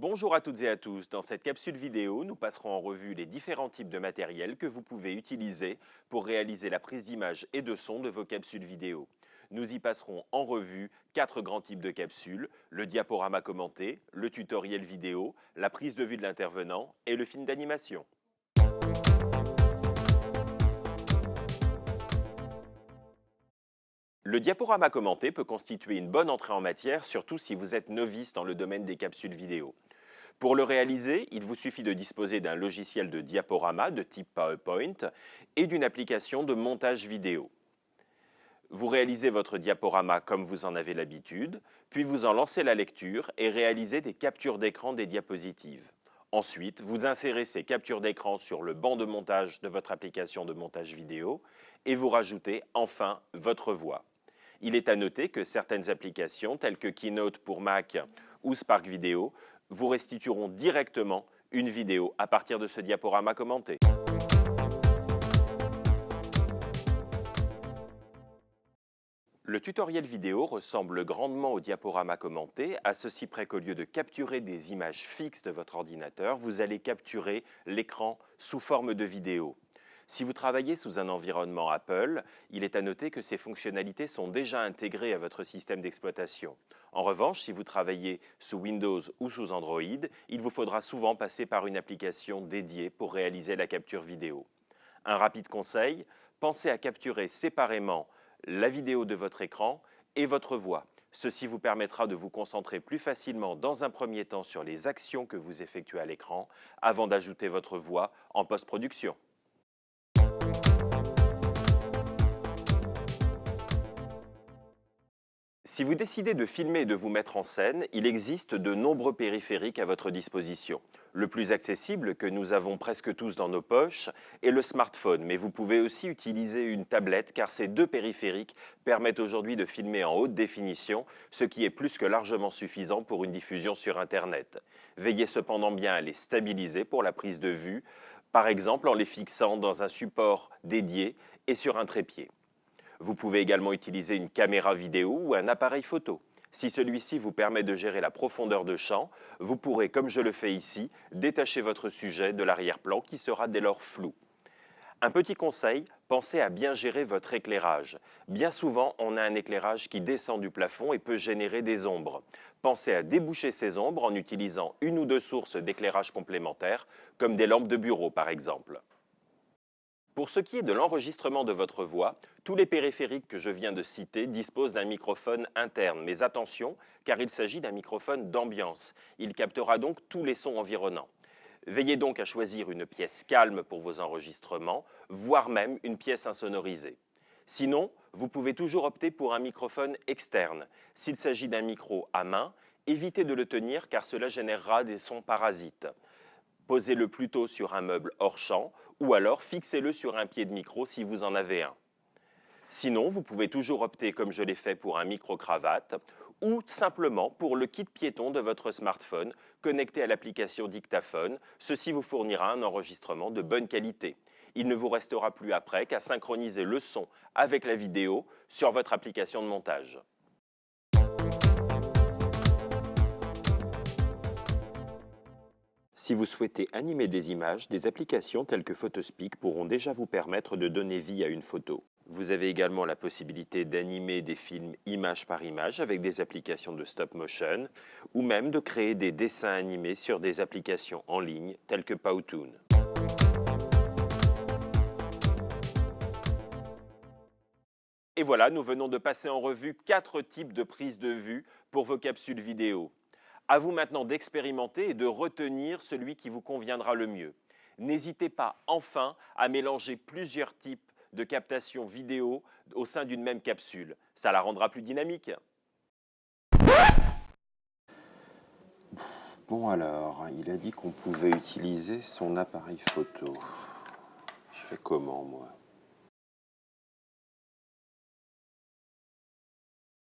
Bonjour à toutes et à tous. Dans cette capsule vidéo, nous passerons en revue les différents types de matériel que vous pouvez utiliser pour réaliser la prise d'image et de son de vos capsules vidéo. Nous y passerons en revue quatre grands types de capsules, le diaporama commenté, le tutoriel vidéo, la prise de vue de l'intervenant et le film d'animation. Le diaporama commenté peut constituer une bonne entrée en matière, surtout si vous êtes novice dans le domaine des capsules vidéo. Pour le réaliser, il vous suffit de disposer d'un logiciel de diaporama de type PowerPoint et d'une application de montage vidéo. Vous réalisez votre diaporama comme vous en avez l'habitude, puis vous en lancez la lecture et réalisez des captures d'écran des diapositives. Ensuite, vous insérez ces captures d'écran sur le banc de montage de votre application de montage vidéo et vous rajoutez enfin votre voix. Il est à noter que certaines applications, telles que Keynote pour Mac ou Spark Video, vous restitueront directement une vidéo à partir de ce diaporama commenté. Le tutoriel vidéo ressemble grandement au diaporama commenté, à ceci près qu'au lieu de capturer des images fixes de votre ordinateur, vous allez capturer l'écran sous forme de vidéo. Si vous travaillez sous un environnement Apple, il est à noter que ces fonctionnalités sont déjà intégrées à votre système d'exploitation. En revanche, si vous travaillez sous Windows ou sous Android, il vous faudra souvent passer par une application dédiée pour réaliser la capture vidéo. Un rapide conseil, pensez à capturer séparément la vidéo de votre écran et votre voix. Ceci vous permettra de vous concentrer plus facilement dans un premier temps sur les actions que vous effectuez à l'écran avant d'ajouter votre voix en post-production. Si vous décidez de filmer et de vous mettre en scène, il existe de nombreux périphériques à votre disposition. Le plus accessible, que nous avons presque tous dans nos poches, est le smartphone, mais vous pouvez aussi utiliser une tablette car ces deux périphériques permettent aujourd'hui de filmer en haute définition, ce qui est plus que largement suffisant pour une diffusion sur Internet. Veillez cependant bien à les stabiliser pour la prise de vue, par exemple en les fixant dans un support dédié et sur un trépied. Vous pouvez également utiliser une caméra vidéo ou un appareil photo. Si celui-ci vous permet de gérer la profondeur de champ, vous pourrez, comme je le fais ici, détacher votre sujet de l'arrière-plan qui sera dès lors flou. Un petit conseil, pensez à bien gérer votre éclairage. Bien souvent, on a un éclairage qui descend du plafond et peut générer des ombres. Pensez à déboucher ces ombres en utilisant une ou deux sources d'éclairage complémentaires, comme des lampes de bureau par exemple. Pour ce qui est de l'enregistrement de votre voix, tous les périphériques que je viens de citer disposent d'un microphone interne. Mais attention, car il s'agit d'un microphone d'ambiance. Il captera donc tous les sons environnants. Veillez donc à choisir une pièce calme pour vos enregistrements, voire même une pièce insonorisée. Sinon, vous pouvez toujours opter pour un microphone externe. S'il s'agit d'un micro à main, évitez de le tenir car cela générera des sons parasites. Posez-le plutôt sur un meuble hors champ ou alors fixez-le sur un pied de micro si vous en avez un. Sinon, vous pouvez toujours opter, comme je l'ai fait, pour un micro-cravate ou simplement pour le kit piéton de votre smartphone connecté à l'application dictaphone. Ceci vous fournira un enregistrement de bonne qualité. Il ne vous restera plus après qu'à synchroniser le son avec la vidéo sur votre application de montage. Si vous souhaitez animer des images, des applications telles que Photospeak pourront déjà vous permettre de donner vie à une photo. Vous avez également la possibilité d'animer des films image par image avec des applications de stop motion ou même de créer des dessins animés sur des applications en ligne telles que Powtoon. Et voilà, nous venons de passer en revue quatre types de prises de vue pour vos capsules vidéo. À vous maintenant d'expérimenter et de retenir celui qui vous conviendra le mieux. N'hésitez pas enfin à mélanger plusieurs types de captation vidéo au sein d'une même capsule. Ça la rendra plus dynamique. Bon alors, il a dit qu'on pouvait utiliser son appareil photo. Je fais comment moi?